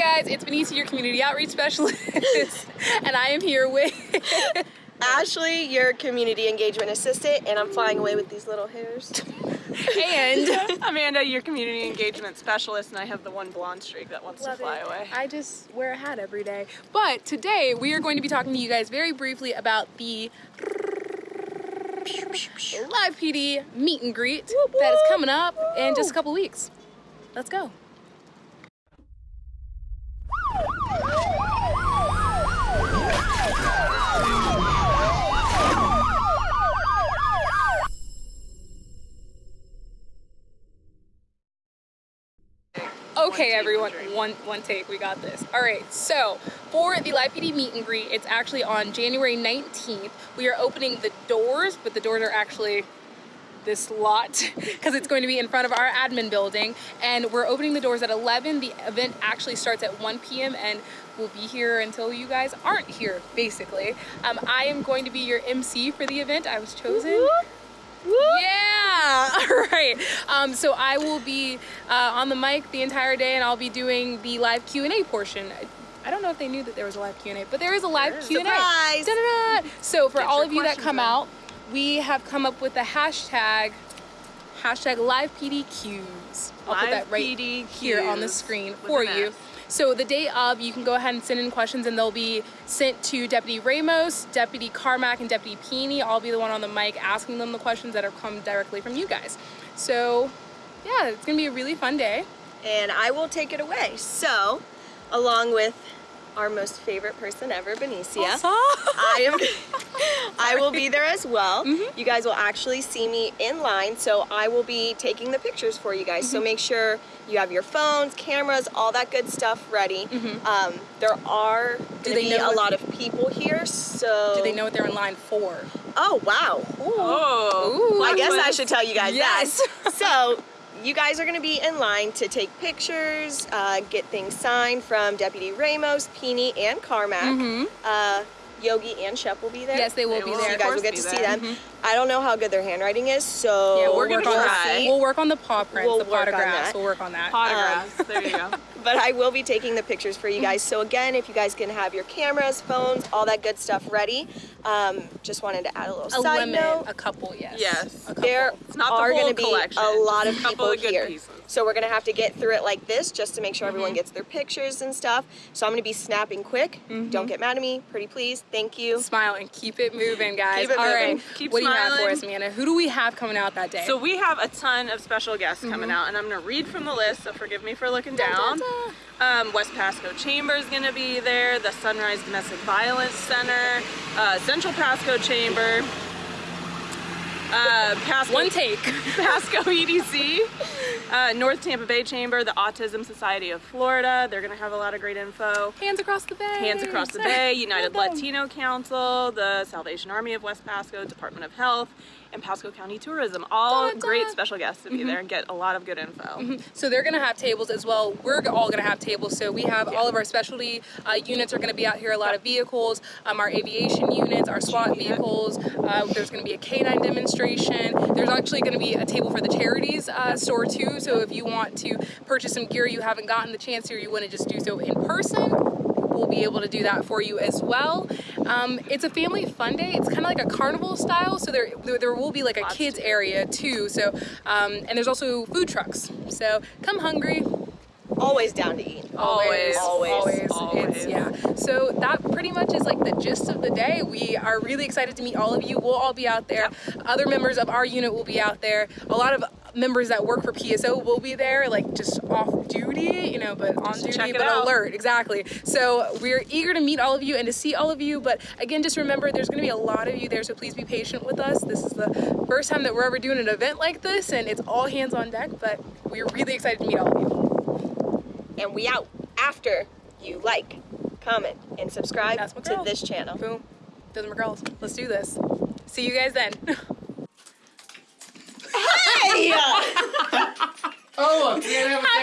guys, it's Benicia, your community outreach specialist, and I am here with Ashley, your community engagement assistant, and I'm flying away with these little hairs. and Amanda, your community engagement specialist, and I have the one blonde streak that wants Love to fly it. away. I just wear a hat every day. But today we are going to be talking to you guys very briefly about the Live PD meet and greet that is coming up in just a couple weeks. Let's go. Okay, everyone, one one take. We got this. All right. So for the Live PD meet and greet, it's actually on January 19th. We are opening the doors, but the doors are actually this lot because it's going to be in front of our admin building and we're opening the doors at 11 the event actually starts at 1 p.m and we'll be here until you guys aren't here basically um, i am going to be your mc for the event i was chosen yeah all right um, so i will be uh, on the mic the entire day and i'll be doing the live q&a portion I don't know if they knew that there was a live Q&A, but there is a live Q&A. Surprise! Da-da-da. So for Get all of you that come out, we have come up with the hashtag hashtag live PDQs. I'll put that right PDQs here on the screen for you. So the day of, you can go ahead and send in questions and they'll be sent to Deputy Ramos, Deputy Carmack, and Deputy Peony. I'll be the one on the mic asking them the questions that have come directly from you guys. So yeah, it's gonna be a really fun day. And I will take it away. So, along with our most favorite person ever, Benicia. I am I will be there as well. Mm-hmm. You guys will actually see me in line, so I will be taking the pictures for you guys. Mm-hmm. So make sure you have your phones, cameras, all that good stuff ready. Um, there are Mm-hmm. Do gonna they be know a lot of people here, so Do they know what they're in line for? Oh wow. Oh, Ooh. I guess I should tell you guys Yes. that. So, you guys are going to be in line to take pictures, uh, get things signed from Deputy Ramos, Peony, and Carmack. Uh, Yogi and Shep will be there. Yes, they will They be will. There. you guys will get to see there. them. I don't know how good their handwriting is, so Yeah, we'll we're work gonna on try. that. We'll work on the paw prints, We'll the work on that. We'll work on that. Autographs. there you go. But I will be taking the pictures for you guys. So again, if you guys can have your cameras, phones, all that good stuff ready. Um, just wanted to add a little a side lemon, note. a couple, yes. Yes. A couple. there It's not the are whole going to be collection. a lot of Just a couple people of good here. pieces. So we're going to have to get through it like this just to make sure Mm-hmm. everyone gets their pictures and stuff. So I'm going to be snapping quick. Mm-hmm. Don't get mad at me. Pretty please. Thank you. Smile and keep it moving, guys. Keep it All moving. right. Keep what do you have for us, Amanda? Who do we have coming out that day? So we have a ton of special guests coming Mm-hmm. out, and I'm gonna read from the list. So forgive me for looking down. Um, West Pasco Chamber is gonna be there. The Sunrise Domestic Violence Center, uh, Central Pasco Chamber, uh, Pasco One take. Pasco EDC, uh, North Tampa Bay Chamber, the Autism Society of Florida. They're gonna have a lot of great info. Hands across the bay. Hands Across the Bay, United Latino Council, the Salvation Army of West Pasco, Department of Health, and Pasco County Tourism. All Da, da. great special guests to be there and get a lot of good info. So they're gonna have tables as well. We're all gonna have tables. So we have all of our specialty uh, units are gonna be out here. A lot of vehicles, um, our aviation units, our SWAT vehicles. Uh, there's gonna be a K9 demonstration. There's actually gonna be a table for the charities uh, store too. So if you want to purchase some gear you haven't gotten the chance to, or you want to just do so in person, we'll be able to do that for you as well. Um, it's a family fun day. It's kind of like a carnival style, so there there, there will be like a kids area too. So um, and there's also food trucks. So come hungry. Always down to eat. Always, always, always. It's, yeah. So that pretty much is like the gist of the day. We are really excited to meet all of you. We'll all be out there. Other members of our unit will be out there. A lot of members that work for PSO will be there, like just off duty, you know, but on Just duty, but out. alert. Exactly. So we're eager to meet all of you and to see all of you. But again, just remember there's going to be a lot of you there, so please be patient with us. This is the first time that we're ever doing an event like this, and it's all hands on deck. But we're really excited to meet all of you. And we out after you like, comment, and subscribe That's to girl. this channel. Boom. Those are my girls. Let's do this. See you guys then. Hey! Oh, look, we gotta have a